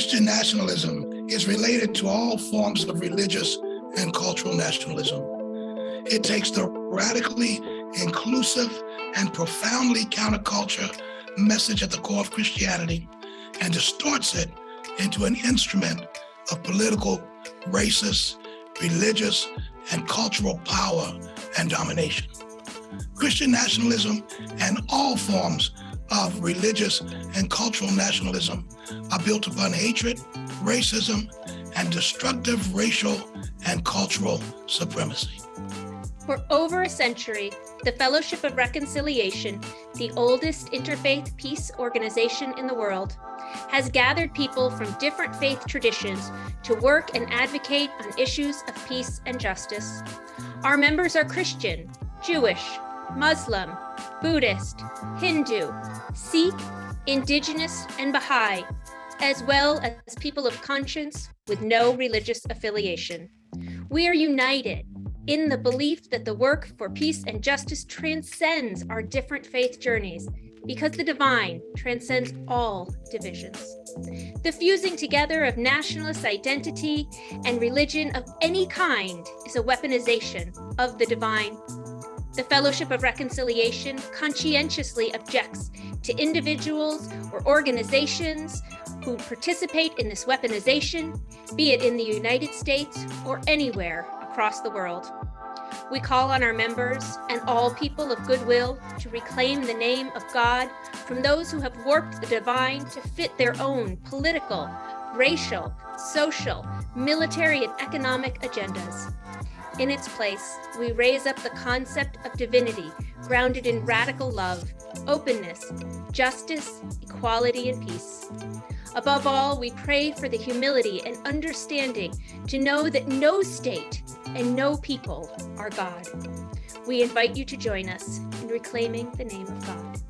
Christian nationalism is related to all forms of religious and cultural nationalism. It takes the radically inclusive and profoundly counterculture message at the core of Christianity and distorts it into an instrument of political, racist, religious, and cultural power and domination. Christian nationalism and all forms of religious and cultural nationalism are built upon hatred, racism, and destructive racial and cultural supremacy. For over a century, the Fellowship of Reconciliation, the oldest interfaith peace organization in the world, has gathered people from different faith traditions to work and advocate on issues of peace and justice. Our members are Christian, Jewish, Muslim, Buddhist, Hindu, Sikh, Indigenous, and Baha'i, as well as people of conscience with no religious affiliation. We are united in the belief that the work for peace and justice transcends our different faith journeys because the divine transcends all divisions. The fusing together of nationalist identity and religion of any kind is a weaponization of the divine. The Fellowship of Reconciliation conscientiously objects to individuals or organizations who participate in this weaponization, be it in the United States or anywhere across the world. We call on our members and all people of goodwill to reclaim the name of God from those who have warped the divine to fit their own political, racial, social, military, and economic agendas. In its place, we raise up the concept of divinity grounded in radical love, openness, justice, equality, and peace. Above all, we pray for the humility and understanding to know that no state and no people are God. We invite you to join us in reclaiming the name of God.